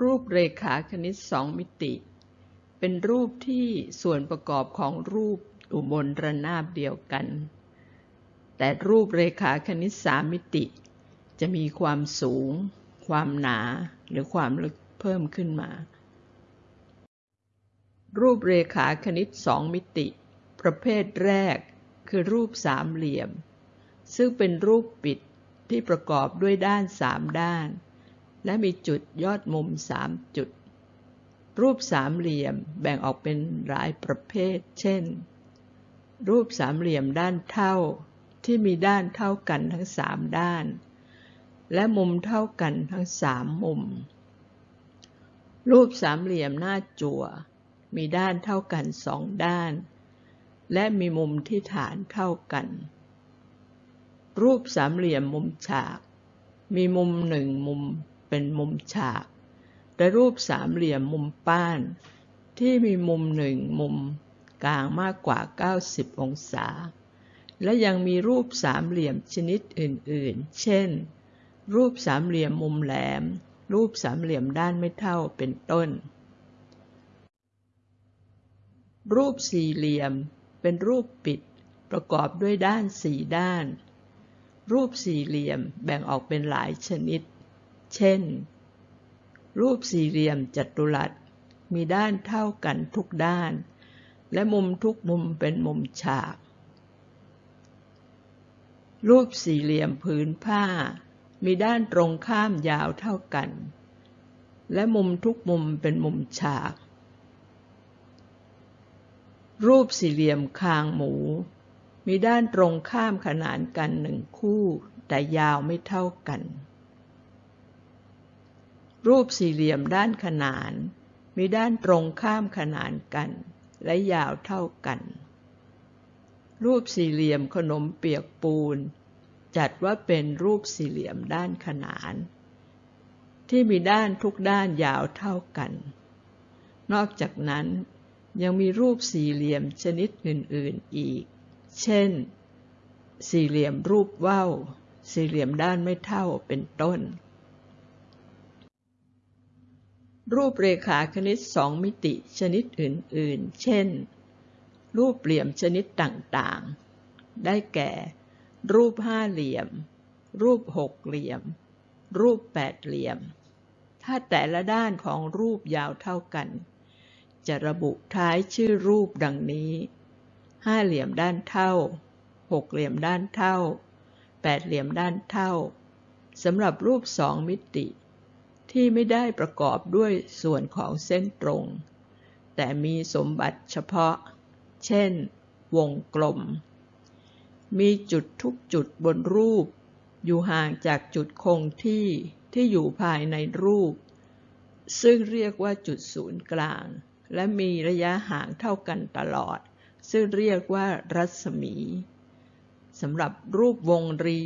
รูปเรขาคณิตสองมิติ เป็นรูปที่ส่วนประกอบของรูปอยู่บนระนาบเดียวกัน แต่รูปเรขาคณิตสามมิติ จะมีความสูง ความหนา หรือความลึกเพิ่มขึ้นมา รูปเรขาคณิตสองมิติ ประเภทแรกคือรูปสามเหลี่ยม ซึ่งเป็นรูปปิดที่ประกอบด้วยด้านสามด้าน และมีจุดยอดมุมสามจุด รูปสามเหลี่ยมแบ่งออกเป็นหลายประเภท เช่น รูปสามเหลี่ยมด้านเท่าที่มีด้านเท่ากันทั้งสามด้าน และมุมเท่ากันทั้งสามมุม รูปสามเหลี่ยมหน้าจั่ว มีด้านเท่ากันสองด้าน และมีมุมที่ฐานเท่ากัน รูปสามเหลี่ยมมุมฉาก มีมุมหนึ่งมุม เป็นมุมฉาก และรูปสามเหลี่ยมมุมป้าน ที่มีมุมหนึ่งมุมกลางมากกว่า 90 องศา และยังมีรูปสามเหลี่ยมชนิดอื่นๆ เช่น รูปสามเหลี่ยมมุมแหลม รูปสามเหลี่ยมด้านไม่เท่าเป็นต้น รูปสี่เหลี่ยมเป็นรูปปิดประกอบด้วยด้านสี่ด้าน รูปสี่เหลี่ยมแบ่งออกเป็นหลายชนิด เช่น รูปสี่เหลี่ยมจัตุรัส มีด้านเท่ากันทุกด้าน และมุมทุกมุมเป็นมุมฉาก รูปสี่เหลี่ยมผืนผ้า มีด้านตรงข้ามยาวเท่ากัน และมุมทุกมุมเป็นมุมฉาก รูปสี่เหลี่ยมคางหมู มีด้านตรงข้ามขนานกันหนึ่งคู่แต่ยาวไม่เท่ากัน รูปสี่เหลี่ยมด้านขนาน มีด้านตรงข้ามขนานกัน และยาวเท่ากัน รูปสี่เหลี่ยมขนมเปียกปูน จัดว่าเป็นรูปสี่เหลี่ยมด้านขนาน ที่มีด้านทุกด้านยาวเท่ากัน นอกจากนั้นยังมีรูปสี่เหลี่ยมชนิดอื่น ๆ อีก เช่น สี่เหลี่ยมรูปว่าว สี่เหลี่ยมด้านไม่เท่าเป็นต้น รูปเรขาคณิตสองมิติชนิดอื่น ๆ เช่น รูปเหลี่ยมชนิดต่าง ๆ ได้แก่ รูปห้าเหลี่ยม รูปหกเหลี่ยม รูปแปดเหลี่ยม ถ้าแต่ละด้านของรูปยาวเท่ากัน จะระบุท้ายชื่อรูปดังนี้ ห้าเหลี่ยมด้านเท่า หกเหลี่ยมด้านเท่า แปดเหลี่ยมด้านเท่า สำหรับรูปสองมิติ ที่ไม่ได้ประกอบด้วยส่วนของเส้นตรง แต่มีสมบัติเฉพาะ เช่น วงกลม มีจุดทุกจุดบนรูป อยู่ห่างจากจุดคงที่ที่อยู่ภายในรูป ซึ่งเรียกว่าจุดศูนย์กลาง และมีระยะห่างเท่ากันตลอด ซึ่งเรียกว่ารัศมีสำหรับรูปวงรี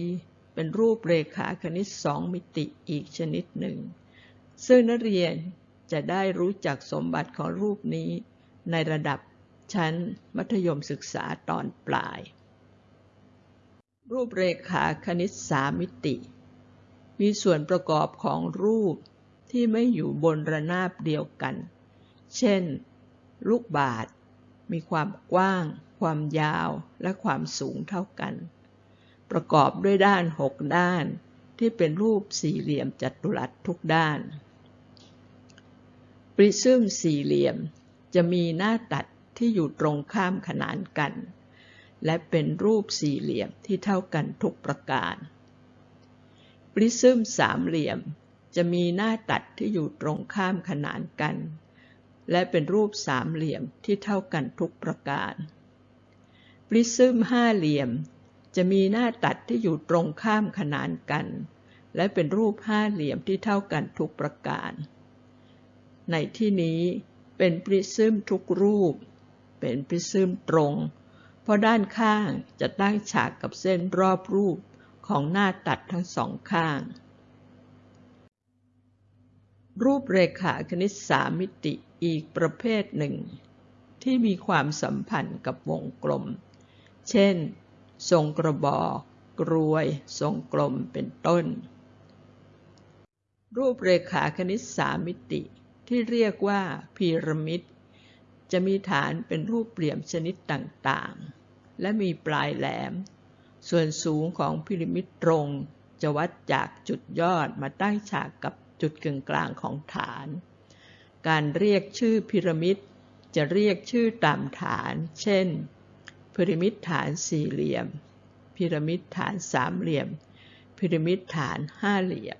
เป็นรูปเรขาคณิตสองมิติอีกชนิดหนึ่ง ซึ่งนักเรียนจะได้รู้จักสมบัติของรูปนี้ ในระดับชั้นมัธยมศึกษาตอนปลาย รูปเรขาคณิตสามมิติ มีส่วนประกอบของรูปที่ไม่อยู่บนระนาบเดียวกัน เช่น ลูกบาศก์มีความกว้าง ความยาวและความสูงเท่ากัน ประกอบด้วยด้านหกด้าน ที่เป็นรูปสี่เหลี่ยมจัตุรัสทุกด้าน ปริซึมสี่เหลี่ยม จะมีหน้าตัดที่อยู่ตรงข้ามขนานกัน และเป็นรูปสี่เหลี่ยมที่เท่ากันทุกประการ ปริซึมสามเหลี่ยม จะมีหน้าตัดที่อยู่ตรงข้ามขนานกัน และเป็นรูปสามเหลี่ยมที่เท่ากันทุกประการ ปริซึมห้าเหลี่ยม จะมีหน้าตัดที่อยู่ตรงข้ามขนานกัน และเป็นรูปห้าเหลี่ยมที่เท่ากันทุกประการ ในที่นี้เป็นปริซึมทุกรูป เป็นปริซึมตรง เพราะด้านข้างจะตั้งฉากกับเส้นรอบรูปของหน้าตัดทั้งสองข้าง รูปเรขาคณิตสามมิติอีกประเภทหนึ่ง ที่มีความสัมพันธ์กับวงกลม เช่น ทรงกระบอก กรวย ทรงกลมเป็นต้น รูปเรขาคณิตสามมิติ ที่เรียกว่าพีระมิด จะมีฐานเป็นรูปเหลี่ยมชนิดต่างๆ และมีปลายแหลม ส่วนสูงของพีระมิดตรง จะวัดจากจุดยอดมาตั้งฉากกับจุดกึ่งกลางของฐาน การเรียกชื่อพีระมิดจะเรียกชื่อตามฐาน เช่น พีระมิดฐานสี่เหลี่ยม พีระมิดฐานสามเหลี่ยม พีระมิดฐานห้าเหลี่ยม